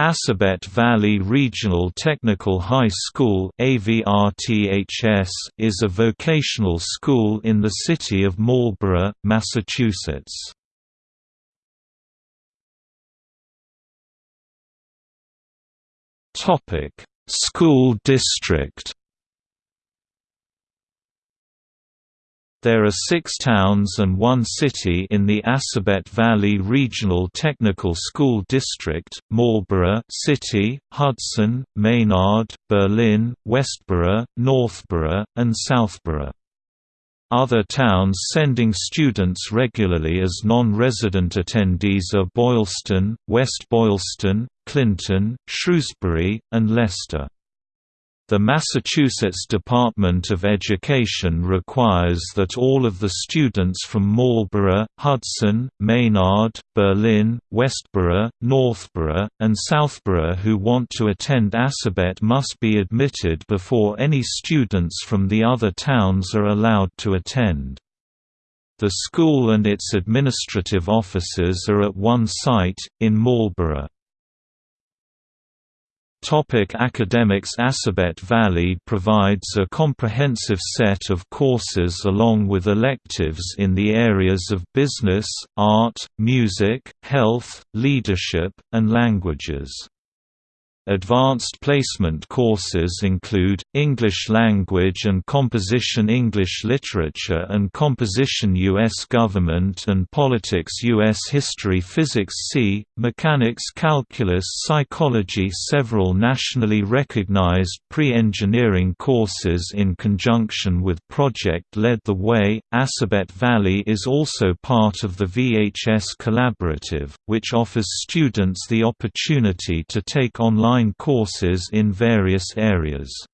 Assabet Valley Regional Technical High School is a vocational school in the city of Marlborough, Massachusetts. School district There are six towns and one city in the Assabet Valley Regional Technical School District, Marlborough City, Hudson, Maynard, Berlin, Westborough, Northborough, and Southborough. Other towns sending students regularly as non-resident attendees are Boylston, West Boylston, Clinton, Shrewsbury, and Leicester. The Massachusetts Department of Education requires that all of the students from Marlborough, Hudson, Maynard, Berlin, Westborough, Northborough, and Southborough who want to attend Assabet must be admitted before any students from the other towns are allowed to attend. The school and its administrative offices are at one site, in Marlborough. Topic academics Assabet Valley provides a comprehensive set of courses along with electives in the areas of business, art, music, health, leadership, and languages. Advanced placement courses include, English Language and Composition English Literature and Composition U.S. Government and Politics U.S. History Physics C, Mechanics Calculus Psychology Several nationally recognized pre-engineering courses in conjunction with Project Lead the Way. Assabet Valley is also part of the VHS Collaborative, which offers students the opportunity to take online online courses in various areas.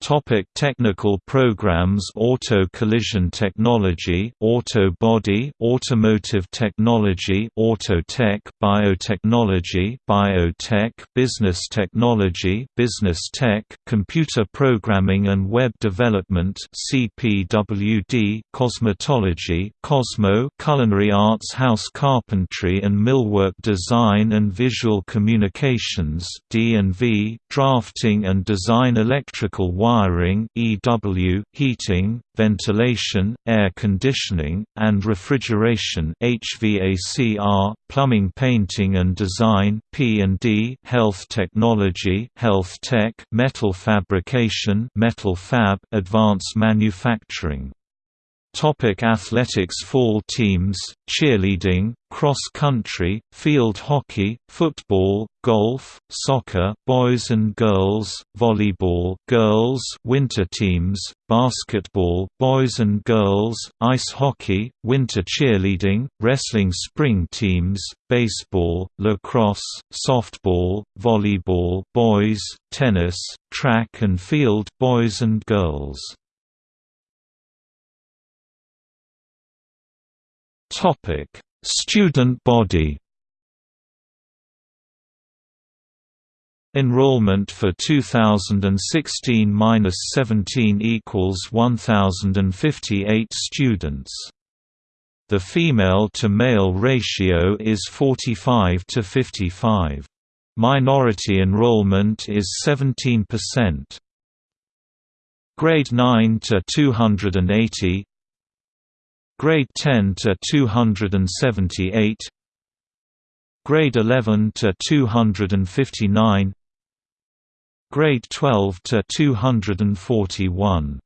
Topic technical programs Auto collision technology Auto body Automotive technology Autotech Biotechnology Biotech Business technology Business tech Computer programming and web development CPWD Cosmetology Cosmo Culinary arts House carpentry and millwork design and visual communications D&V Drafting and design electrical wiring EW, heating, ventilation, air conditioning, and refrigeration HVACR, plumbing painting and design P&D, health technology health tech, metal fabrication metal fab, advanced manufacturing Topic athletics Fall teams, cheerleading, cross-country, field hockey, football, golf, soccer, boys and girls, volleyball, girls, winter teams, basketball, boys and girls, ice hockey, winter cheerleading, wrestling spring teams, baseball, lacrosse, softball, volleyball, boys, tennis, track and field, boys and girls. Topic: Student body. Enrollment for 2016-17 equals 1058 students. The female to male ratio is 45 to 55. Minority enrollment is 17%. Grade 9 to 280 Grade 10 to 278 Grade 11 to 259 Grade 12 to 241